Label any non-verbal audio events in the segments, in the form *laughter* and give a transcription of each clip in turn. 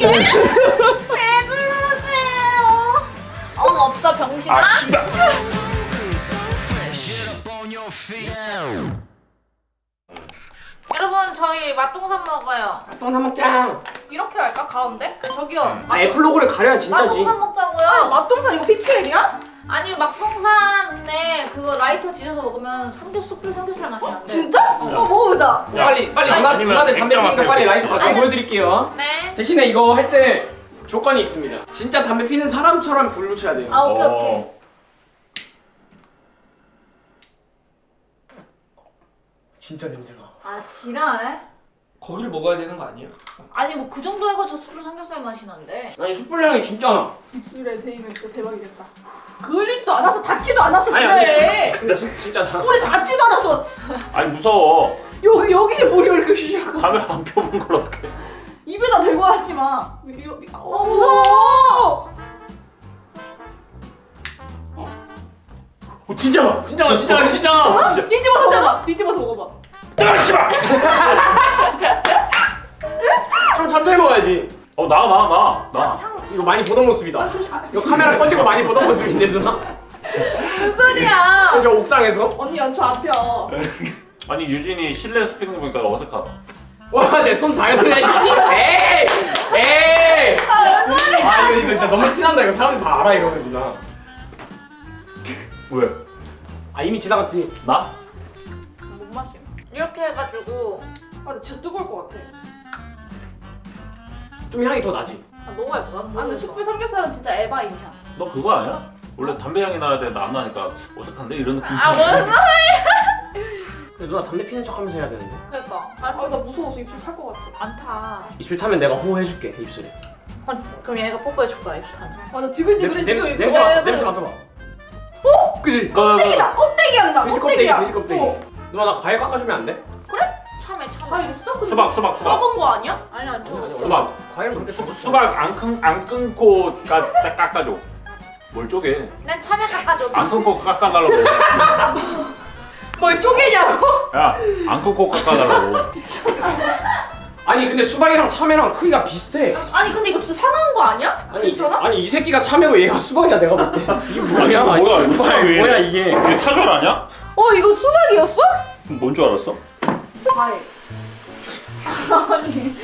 왜 그러세요? 어 없어 병신아. 아 씨발 여러분 저희 맛동산 먹어요. 똥 한먹짱 이렇게 할까 가운데? 저기요. 아 애플 로고를 가려야 진짜지 맛동산 아 먹자고요. 맛동산 이거 PPL이야? 아니 막동산 근데 그거 라이터 지져서 먹으면 삼겹 숯불 삼겹살 맛이 난대. 진짜? 어 먹어보자 야, 빨리 빨리 누나, 누나들 담배 피니까 빨리 있어가지고. 바꿔 보여드릴게요 네. 대신에 이거 할 때 조건이 있습니다 진짜 담배 피는 사람처럼 불 붙여야 돼요 아 오케이 어. 오케이. 진짜 냄새가 아 지랄. 거기를 먹어야 되는 거 아니야? 아니 뭐 그 정도 해가지고 숯불 삼겹살 맛이 난대. 아니 숯불 향이 진짜. 나 입술에 대이면 진짜 대박이겠다. 그을리지도 않았어 닿지도 않았어 아니 그래. 근데, 진- 근데 진- 진짜 나. 우리 닿지도 않았어. 아니 무서워. 여기 여기에 물이 이렇게 쉬쉬하고. 담배 안 펴본 걸 어떡해. 입에다 대고 하지 마. 이- 어, 무서워. 어 진짜 봐. 진짜 나 진짜 나 진짜 나 진짜 뒤집어서 먹어봐. 뒤집어서 먹어봐. 뜨거 씨발 좀 천천히 먹어야지. 어나나나나. 이거 많이 보던 모습이다. 아, 이거 카메라 꺼지고 많이 보던 모습인데 누나? 무슨 소리야? 저 옥상에서? 언니 연초 안 펴. 아니 유진이 실내에서 피는 거 보니까 어색하다. 돌려 씨 에이! 에이! 아 이거 이거 진짜 너무 티난다. 이거 사람들 다 알아 이거는 누나. 왜? 아 이미 지나갔지. 나? 못 마심. 이렇게 해가지고. 아 근데 진짜 뜨거울 것 같아. 좀 향이 더 나지 아, 너무 예쁘다. 아 근데 숯불 삼겹살은 진짜 에바인 향. 너 그거 아니야? 원래 담배 향이 나야 되는데 안 나니까 어색한데? 이런 느낌 아 뭔? 근데 누나 담배 피는 척 하면서 해야 되는데 그러니까. 아나 무서워서 입술 탈 것 같아. 안 타. 입술 타면 내가 호해줄게 입술에 그럼 얘네가 뽀뽀해줄 거야 입술 타면. 맞아 지글지글해 냄- 지금 냄- 이거. 냄새 맡아 왜, 냄새 왜? 맡아봐 어? 그지? 껍데기다 껍데기 한다. 돼지 껍데기. 돼지 껍데기 어. 누나 나 과일 깎아주면 안 돼? 과일 있어? 근데 수박 수박 수박 써본 거 아니야? 아니 아니, 저. 수박. 과일 그렇게 수, 수박 안, 끈, 안 끊고 까, 딱 깎아줘 뭘 쪼개 난 참외 깎아줘. 안 끊고 깎아달라고 *laughs* 뭘 쪼개냐고? 야 안 끊고 깎아달라고 아니 근데 수박이랑 참외랑 크기가 비슷해 아니 근데 이거 진짜 상한 거 아니야? 아니 괜찮아? 아니 이 새끼가 참외고 얘가 수박이야 내가 볼 때 *laughs* 이게 뭐야 뭐야, 씨, 뭐야, 이게. 뭐야 이게 이게 타줄 아냐? 어 이거 수박이었어? 뭔 줄 알았어? 과일. 아니.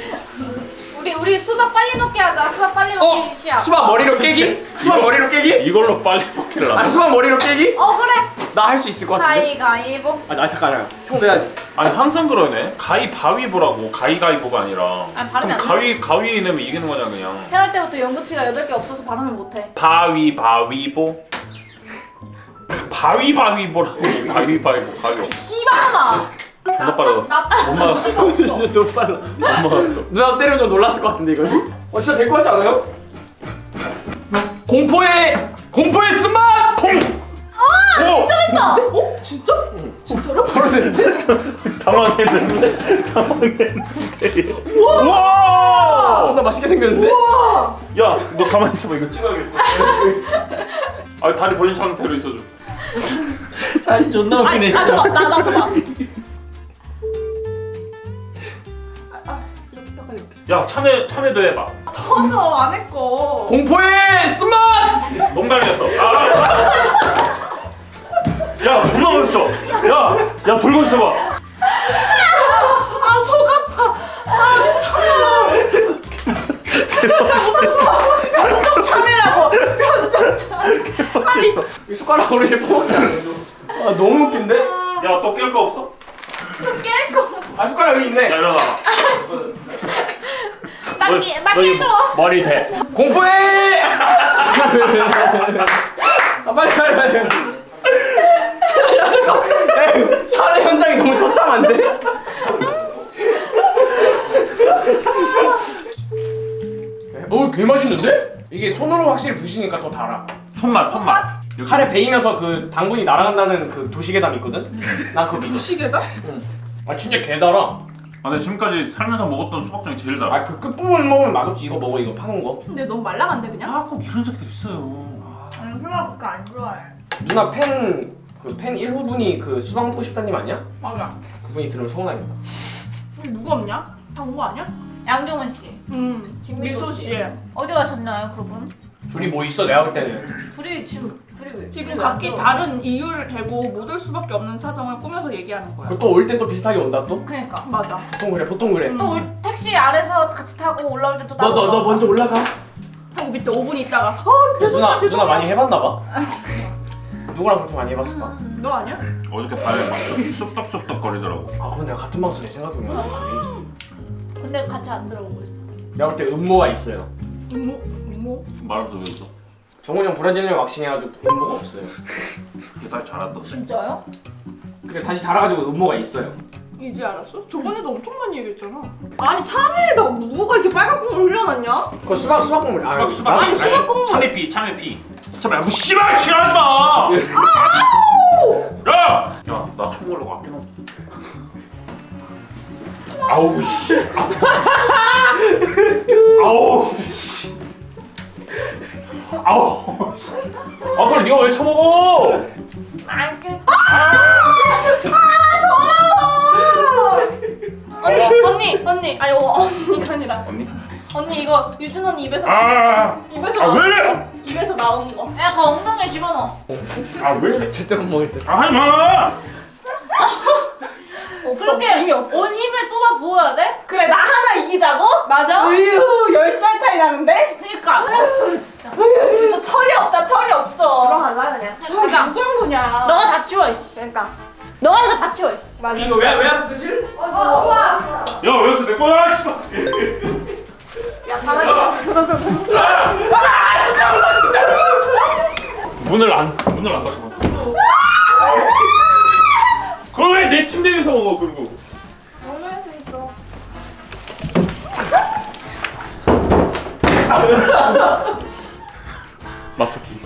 우리 우리 수박 빨리 먹게 하자. 수박 빨리 어? 먹기 시작. 수박 머리로 깨기? 수박 이거- 머리로 깨기? 이걸로 빨리 먹기를 아 수박 머리로 깨기? 어 그래. 나 할 수 있을 것 같은데? 가위가위보. 아, 아 잠깐 잠깐 형도 해야지 아니 항상 그러네 가위 바위보라고 가위가위보가 아니라 아니, 발음이 안 가위 가위 내면 이기는 거잖아 그냥 태어날 때부터 연구치가 8개 없어서 발음을 못해. 바위 바위보 바위바위보라고 바위바위보 가위 씨발아. 존나 나못 막았어 너무 빨라 못 막았어 *laughs* 누나 때리면 좀 놀랐을 것 같은데 이거는? 어 진짜 될 것 같지 않아요? 공포의 공포의 스마 통! 오! 됐다. 어? 진짜? 진짜로? *laughs* 바로 됐는데? *laughs* 당황했는데 당황했는데 우와 존나 맛있게 생겼는데? 우와! 야 너 가만히 있어봐 이거 찍어야겠어 아 다리 벌린 상태로 있어줘 사실 존나 아니 나 줘봐 나나 줘봐. 야 참외 참외도 해봐 터져 안에 거. 공포의 스마 농담이었어 아. 야 존나 멋있어 야야 불고 있어봐 아속 아파. 아 미쳐요. 변종 참외라고. 변종 참외. 아니 이 숟가락으로 이렇게 퍼먹자 아 너무 웃긴데? 야또 깰 거 없어? 깰 거. 아 숟가락 여기 야 있네 일어나 맞게 너 맞게 줘. 머리 대 공포의 아 빨리 빨리 빨리 야 잠깐 야, 살해 현장이 너무 처참한데? 오, 개 맛있는데? 이게 손으로 확실히 부시니까 더 달아. 손맛 손맛 여기. 칼에 베이면서 그 당분이 날아간다는 그 도시계담 있거든? 난 그거 믿어. 시계다? 아 진짜 개 달아. 아 근데 지금까지 살면서 먹었던 수박 중에 제일 달아 아 그 끝부분 먹으면 맛없지. 이거 먹어 이거 파는 거. 근데 너무 말랑한데 그냥? 아 꼭 이런 새끼들 있어요 응, 수박 그렇게 안 좋아해. 누나 팬 그 팬 1호분이 그 수박 먹고 싶다님 아니야? 맞아. 그분이 들으면 서운하겠다. 우리 누구 없냐? 다온거 아니야? 양종은 씨. 음. 씨. 씨. 어디 가셨나요, 그분? 둘이 뭐 있어 내가 볼 때는 둘이 지금 둘이 왜? 지금 각기? 다른 이유를 대고 못 올 수밖에 없는 사정을 꾸며서 얘기하는 거야. 그또 올 때 또 비슷하게 온다 또? 그니까. 맞아. 보통 그래 보통 그래 음. 또 우리 택시 아래서 같이 타고 올라올 때또 너 너 너 먼저 올라가 하고 밑에 5분 있다가 어 누나. 누나 많이 해봤나 봐 누구랑 그렇게 많이 해봤을까? 음. 너 아니야? 어저께 막 쑥- 쑥덕쑥덕 거리더라고. 아 그건 내가 같은 방송에 생각해보면 근데 같이 안 들어오고 있어. 내가 볼 때 음모가 있어요 이모 이모. 말하면서 왜 웃어? 정훈이 형 브라질리언 왁싱 해가지고 음모가 없어요 그게 다시 자랐다. 진짜요? 근데 다시 자라가지고 음모가 있어요 이제 알았어? 저번에도 엄청 많이 얘기했잖아. 아니 참외에다 누가 이렇게 빨간 국물 흘려놨냐? 그거 수박 수박 국물 아 수박 수박. 아니, 수박 국물. 참외피 참외피. 참외 뭐 씨발 지랄하지 마. 야! 야, 나 총으로 아껴 아우 씨. *laughs* 아우 씨. 아우 씨. 아 그걸 네가 왜 쳐먹어? 알게. 언니 언니 언니 아니 어, 언니가 아니라 언니? 언니 이거 유준 언니 입에서 아, 입에서 아, 나온 왜? 거 입에서 나온 거. 야, 그 엉덩이에 집어넣어. 아 왜? 못 먹을 듯아 하지 마. *laughs* 그렇게 힘이 없어. 온 힘을 쏟아 부어야 돼? 그래 나 하나 이기자고? 맞아? 으유 10살 차이 나는데? 그니까. 으유 진짜 철이 없다 철이 없어. 들어갈라 그냥. 그러니까 누구랑 거냐? 너가 다 치워 이씨. 그러니까. 너가 이거 다 치워 이씨. 맞아. 이거 왜왜 왔어 실? 어, 좋아. 야, 왜 이렇게 내 거야? 씨발. 야, 가만히 있어. 문을 안 문을 안 닫고. 그걸 왜 내 침대 위에서 먹어 그리고? 있어. *laughs* 마스키.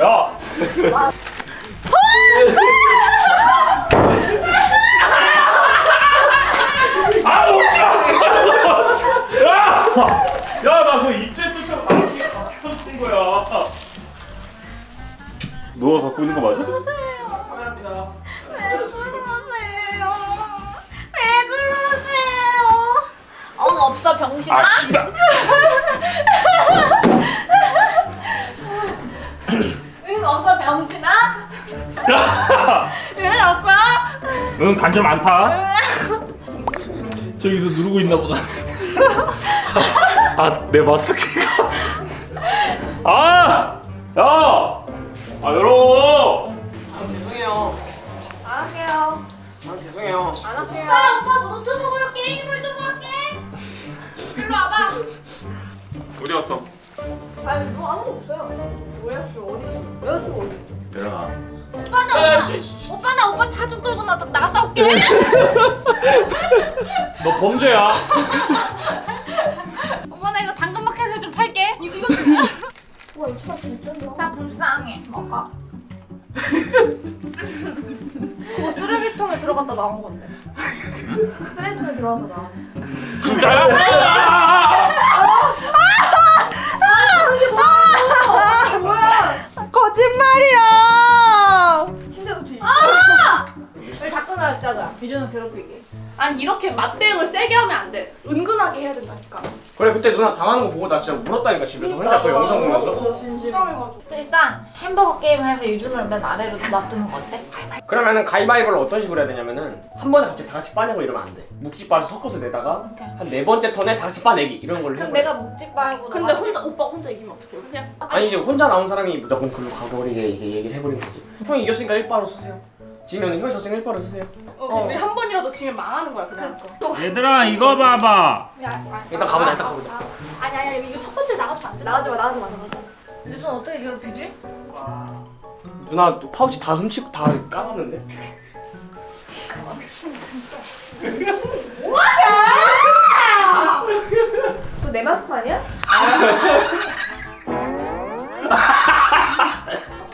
야. 아 오지 마. 야. 야, 나그때 박혀진 거야. 너가 갖고 있는 거 맞아? 없어 병신아. 아, 씨발. 응 없어 병신아. 야. *laughs* 응 없어. 응, 간절 많다. 저기서 누르고 있나 보다. 아, 내 마스크가. 아! 야! 아, 열어! 아 죄송해요 안 할게요. 아 죄송해요 안 할게요. 오빠 오빠 노트북으로 게임을 좀 할게. 일로 와봐. 어디 갔어? 아니, 뭐 아무도 없어요. 왜였어? 어딨어? 왜였어? 어딨어? 내려놔. 오빠 나 오빠, 오빠 나 오빠 차 좀 끌고 나 나갔다 올게. *laughs* 너 범죄야. *laughs* 오빠 나 이거 당근마켓에 좀 팔게. 이거 이거 좀. 와, 이 초밥 진짜 좋아. 자 불쌍해. 먹어. 그거 *laughs* 쓰레기통에 들어갔다 나온 건데. 쓰레기통에 들어가서 나온 거. 진짜야? 아니 이렇게 맞대응을 세게 하면 안 돼. 은근하게 해야 된다니까. 그래 그때 누나 당하는 거 보고 나 진짜 울었다니까 집에서 혼자 그 영상 보면서. 불쌍해가지고. 일단 햄버거 게임 해서 유준을 맨 아래로 놔두는 거 어때? 그러면은 가위바위보를 어떤 식으로 해야 되냐면은 한 번에 갑자기 다 같이 빠내고 이러면 안 돼. 묵찌빠를 섞어서 내다가. 한 네 번째 턴에 다 같이 빠내기 이런 걸로 그럼 해보래. 내가 묵직바하고 근데 혼자 오빠 혼자 이기면 어떡해? 그냥 아니지 혼자 나온 사람이 무조건 글로 가버리게 이게 얘기를 해버리는 거지. 형이 이겼으니까 1바로 쓰세요. 지면은 형이 졌으니까 1바로 쓰세요. 어, 우리 한 번이라도 지면 망하는 거야 그냥. 얘들아, 이거 봐봐. 일단 가보자 일단 가보자. 아니 아니 이거 첫 번째 나가주면 안 돼. 나가지 마, 나가지 마, 나가지 마. 어떻게 괴롭히지? 누나 또 파우치 다 훔치고 다 까봤는데? 그거 내 마스크 아니야? *laughs*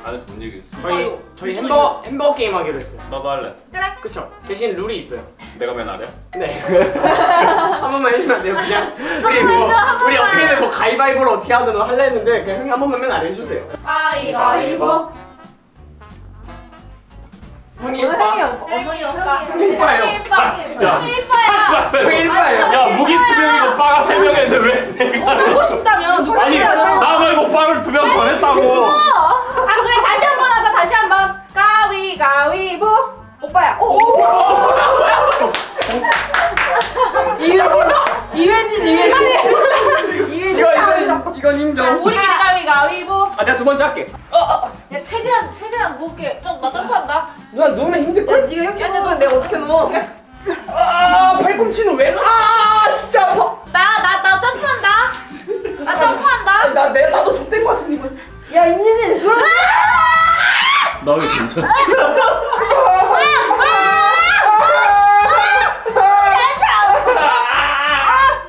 안에서 뭔 얘기했어? 저희 저희 햄버거 햄버거 게임 하기로 했어요. 나도 할래. 그쵸? 대신 룰이 있어요. 내가 맨 아래야? 네. *laughs* 한 번만 해주면 안 돼요 그냥 우리 뭐 우리 어떻게든 뭐 가위바위보를 어떻게 하든 할래 했는데 그냥 형이 한 번만 맨 아래 해주세요. 가위바위보. 형이 일빠. 어머니 오빠. 일빠예요. 야, 일빠야. 형이 일빠예요. 야 무기투명이고 빠가 세 명인데 왜 내가 하고 싶다면 누가 아니 나 말고 빠를 두 명더 냈다고 아 그래 다시 가위 가위보 오빠야 오, 오. 이회진 이회진. 이회진. 이거 이건 이건 인정. 우리끼리 가위 가위보 아 내가 두 번째 할게. 야 최대한 최대한 무겁게 좀나 점프한다. 누나 누우면 힘들 야 걸? 네가 이렇게 누우면 내가 어떻게 누워? 아 팔꿈치는 왜? 아 진짜 아파. 나 나 나 점프한다. 나 점프한다. 나내 나도 족된 것 같은데. 야 임유진 그럼. 나 왜?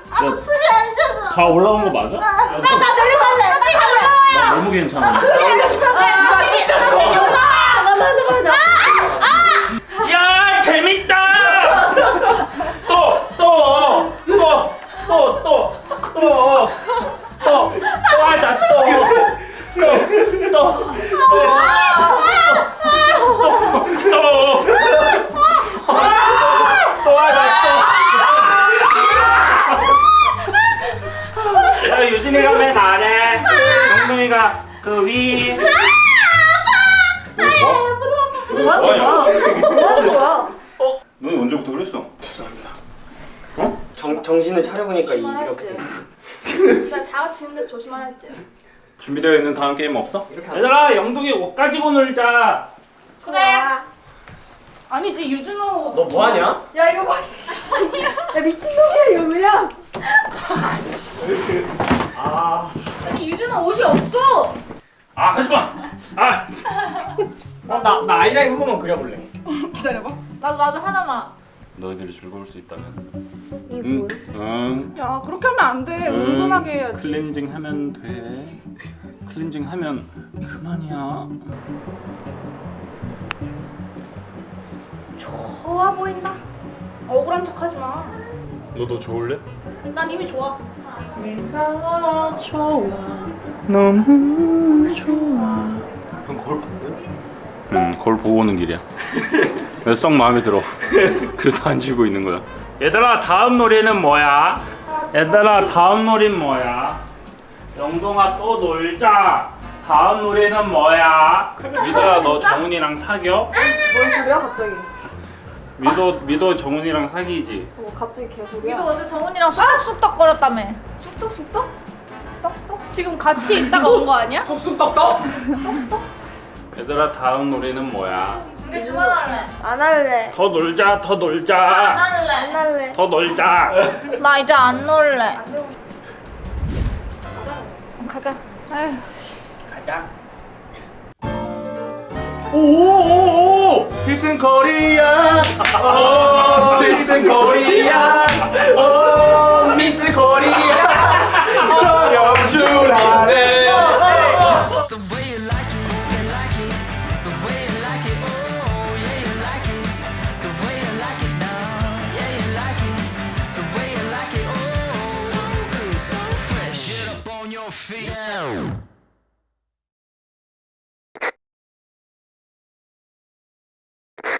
아무 숨이 안 쉬어서. 다 올라온 거 맞아? 나 내려갈래. 빨리 가요. 나 너무 괜찮아 안 쉬어서. 아 진짜 무서워. 나 맞아 맞아. 동동이가 그위 뭐 하는 거야? 뭐 하는 거야? 너 언제부터 그랬어? 정 정신을 차려보니까 이-. 이렇게. *laughs* 나다 같이 힘내서 조심하랬지. 준비되어 있는 다음 게임 없어? 얘들아 영동이 옷 가지고 놀자 그래. 아니지 유준호 너 뭐하냐? 야 이거 봐. 아니야. *laughs* 야 미친놈이야 유미야. *laughs* 아, 아니 유준아 옷이 없어. 아 하지마 아 어나 나 아이라인 한 번만 그려볼래. *laughs* 기다려봐 나도 나도 하나만. 너희들이 즐거울 수 있다면 이게 응, 뭐야? 응, 야 그렇게 하면 안돼 응. 은근하게 해야지 클렌징 하면 돼 클렌징 하면 그만이야 좋아 보인다. 억울한 척 하지 마. 너도 좋을래? 난 이미 좋아. 형 거울 봤어요? 응 거울 보고 오는 길이야 썩 마음에 들어 그래서 안 지고 있는 거야 얘들아 다음 놀이는 뭐야? 얘들아 다음 놀이는 뭐야? 영동아 또 놀자 다음 놀이는 뭐야? 미도야 너 정훈이랑 사겨? 뭔 소리야 갑자기? 미도 미도 정훈이랑 사귀지? 어 갑자기 개소리야. 미도 어제 정훈이랑 쑥덕쑥덕 거렸다며. 쑥떡 쑥떡? 떡떡? 지금 같이 있다가 온 거 아니야? *laughs* 쑥쑥 떡떡. 얘들아 다음 놀이는 뭐야? 이제 그만 할래. 안 할래. 더 놀자 더안 놀자 안 할래. 할래. 더 놀자 나 이제 안 놀래. 안 가자. 가자. 오오오오. 필승 코리아 오 필승 코리아. 오